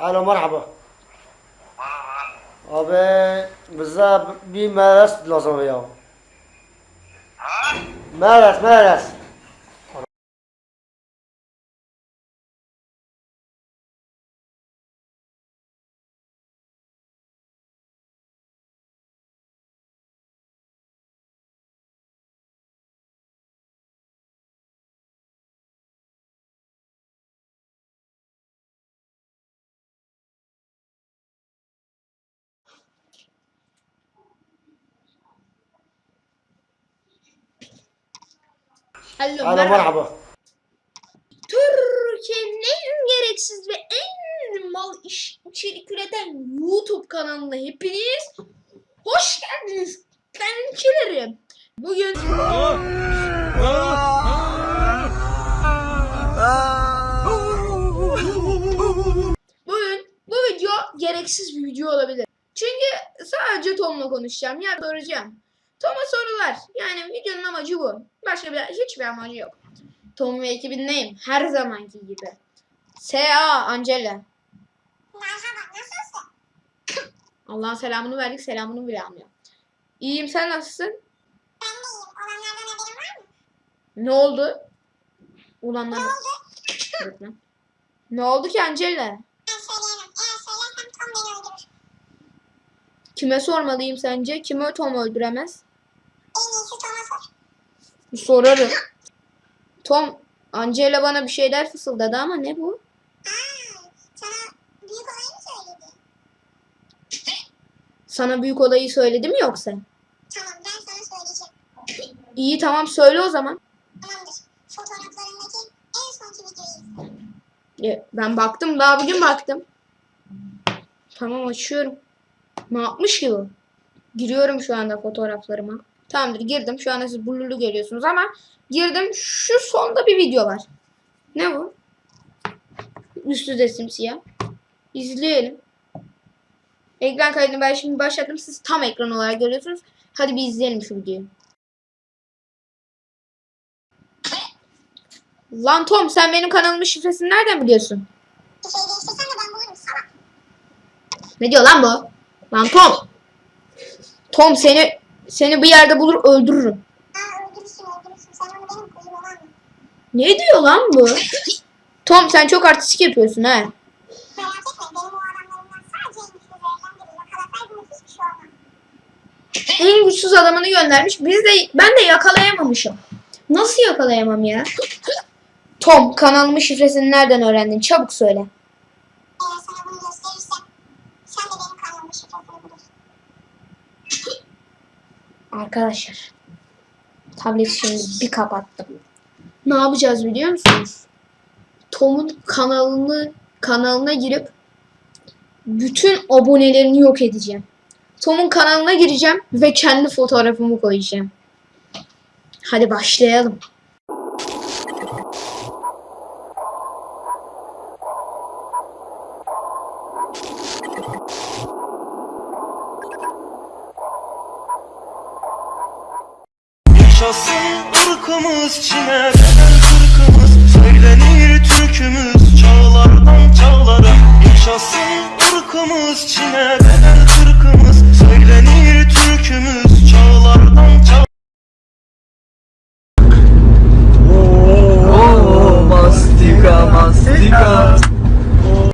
Alo merhaba. Merhaba. Abi bize bir meres lazım Alo, Alo merhaba. merhaba. Türkiye'nin en gereksiz ve en mal iş içerik üreten YouTube kanalına hepiniz hoş geldiniz. Kankilerim. Bugün bugün bu video gereksiz bir video olabilir. Çünkü sadece Tom'la konuşacağım. Ya soracağım. Tom'a sorular. Yani videonun amacı bu. Başka bir hiçbir amacı yok. Tom ve ekibindeyim. Her zamanki gibi. S.A. Angela. Allah'ın selamını verdik. Selamını bile almıyor. İyiyim sen nasılsın? Ne oldu? Ulanlar. Öğretmen. Ne oldu ki Angela? Kime sormalıyım sence? Kimi Tom öldüremez? Sorarım. Tom, Angela bana bir şeyler fısıldadı ama ne bu? Sana büyük olayı söyledi mi yoksa? Tamam ben sana söyleyeceğim. İyi tamam söyle o zaman. Tamamdır. Fotoğraflarındaki en sonki videoyu izle. Ben baktım daha bugün baktım. Tamam açıyorum. Ne yapmış ki bu? Giriyorum şu anda fotoğraflarıma. Tamamdır girdim. Şu anda siz blurlu görüyorsunuz ama girdim. Şu sonda bir video var. Ne bu? Üstü de simsiyah. İzleyelim. Ekran kaydını ben şimdi başlattım. Siz tam ekran olarak görüyorsunuz. Hadi bir izleyelim şu videoyu. Lan Tom sen benim kanalımın şifresini nereden biliyorsun? Şey değiştirsen de ben bulurum salak. Ne diyor lan bu? Lan Tom. Tom seni seni bir yerde bulur öldürürüm. Aa öldürürsün öldürürsün. Sen onu benim kuzum olan mı? Ne diyor lan bu? Tom sen çok artistik yapıyorsun ha. Merak etme benim o adamlarımdan sadece en güçlü verilen biri. Yakalasaydım hiçbir şey olmaz. En güçsüz adamını göndermiş. Biz de ben de yakalayamamışım. Nasıl yakalayamam ya? Tom kanalımın şifresini nereden öğrendin? Çabuk söyle. Eğer sana bunu gösterirsem sen de benim kanalımın şifresini bulursun. Arkadaşlar. Tableti şimdi bir kapattım. Ne yapacağız biliyor musunuz? Tom'un kanalını kanalına girip bütün abonelerini yok edeceğim. Tom'un kanalına gireceğim ve kendi fotoğrafımı koyacağım. Hadi başlayalım. Yaşasın ırkımız Çin'e